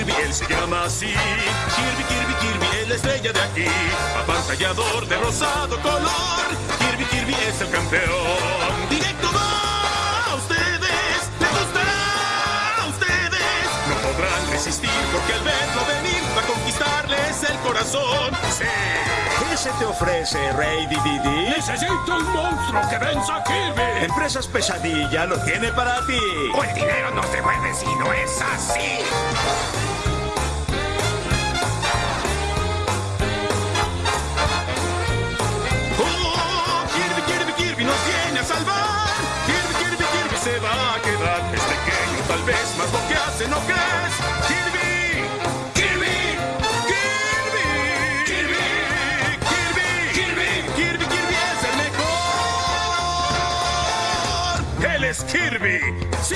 él se llama así. Kirby, Kirby, Kirby es la estrella de aquí. Apantallador de rosado color. Kirby, Kirby es el campeón. Directo va a ustedes. Le gustará a ustedes. No podrán resistir porque al verlo venir va a conquistarles el corazón. Sí. ¿Qué se te ofrece, Rey Dididi? ¡Necesito un monstruo que venza a Kirby! Empresas Pesadilla lo tiene para ti. O el dinero no se mueve si no es así. ¡Oh! Kirby, Kirby, Kirby nos viene a salvar. Kirby, Kirby, Kirby se va a quedar. Es pequeño, tal vez, más lo que hace, ¿no crees? Kirby, Él es Kirby. Sí,